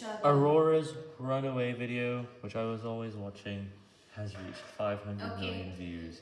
each other. Aurora's runaway video, which I was always watching, has reached 500 Okay. million views.